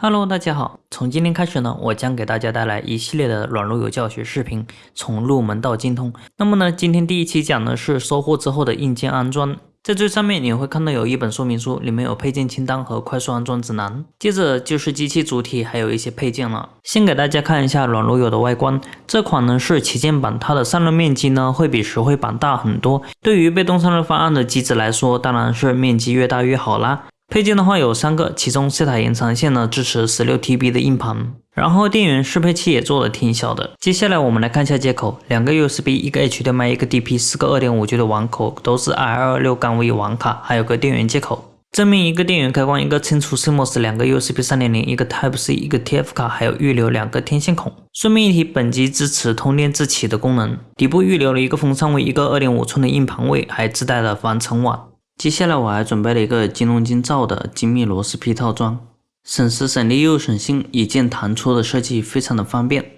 Hello，大家好。从今天开始呢，我将给大家带来一系列的软路由教学视频，从入门到精通。那么呢，今天第一期讲的是收货之后的硬件安装。在最上面你会看到有一本说明书，里面有配件清单和快速安装指南。接着就是机器主体，还有一些配件了。先给大家看一下软路由的外观。这款呢是旗舰版，它的散热面积呢会比实惠版大很多。对于被动散热方案的机子来说，当然是面积越大越好啦。配件的话有三个，其中 SATA 延长线呢支持十六 TB 的硬盘，然后电源适配器也做的挺小的。接下来我们来看一下接口，两个 USB，一个 HDMI，一个 DP，四个 2.5G 的网口，都是226杠 V 网卡，还有个电源接口。正面一个电源开关，一个清除 CMOS，两个 USB 3.0，一个 Type C，一个 TF 卡，还有预留两个天线孔。顺便一提，本机支持通电自启的功能，底部预留了一个风扇位，一个2.5寸的硬盘位，还自带了防尘网。接下来我还准备了一个金龙金造的精密螺丝批套装，省时省力又省心，一键弹出的设计非常的方便。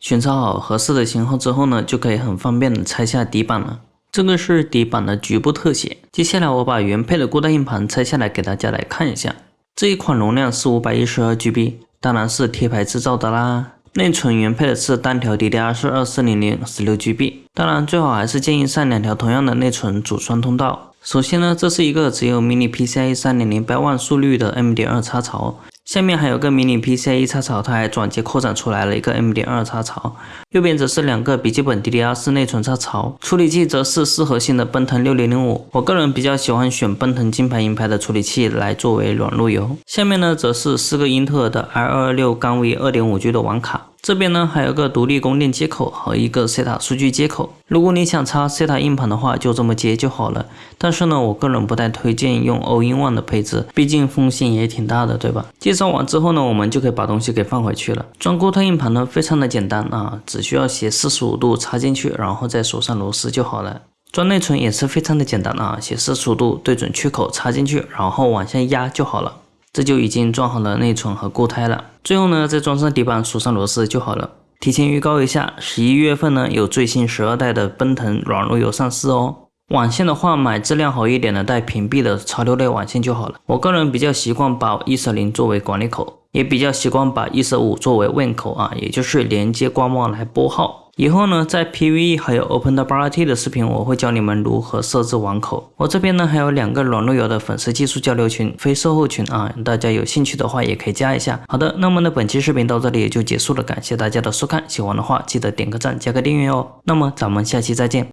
选择好合适的型号之后呢，就可以很方便的拆下底板了。这个是底板的局部特写。接下来我把原配的固态硬盘拆下来给大家来看一下。这一款容量是五百一十二 GB，当然是贴牌制造的啦。内存原配的是单条 DDR 是二四零零十六 GB，当然最好还是建议上两条同样的内存组双通道。首先呢，这是一个只有 Mini PCIe 3.0百万速率的 M.2 插槽，下面还有个 Mini PCIe 插槽，它还转接扩展出来了一个 M.2 插槽。右边则是两个笔记本 DDR4 内存插槽，处理器则是四核心的奔腾6005。我个人比较喜欢选奔腾金牌银牌的处理器来作为软路由。下面呢，则是四个英特尔的 L226 杠 V 2.5G 的网卡。这边呢还有个独立供电接口和一个 SATA 数据接口，如果你想插 SATA 硬盘的话，就这么接就好了。但是呢，我个人不太推荐用 All-in-One 的配置，毕竟风险也挺大的，对吧？介绍完之后呢，我们就可以把东西给放回去了。装固态硬盘呢，非常的简单啊，只需要斜四十五度插进去，然后再锁上螺丝就好了。装内存也是非常的简单啊，斜四十五度对准缺口插进去，然后往下压就好了。这就已经装好了内存和固态了，最后呢再装上底板，锁上螺丝就好了。提前预告一下，十一月份呢有最新十二代的奔腾软路由上市哦。网线的话，买质量好一点的带屏蔽的潮流类网线就好了。我个人比较习惯把 E 十零作为管理口，也比较习惯把 E 十五作为问口啊，也就是连接官网来拨号。以后呢，在 PVE 还有 OpenWRT 的视频，我会教你们如何设置网口。我这边呢还有两个软路由的粉丝技术交流群，非售后群啊，大家有兴趣的话也可以加一下。好的，那么呢本期视频到这里也就结束了，感谢大家的收看，喜欢的话记得点个赞，加个订阅哦。那么咱们下期再见。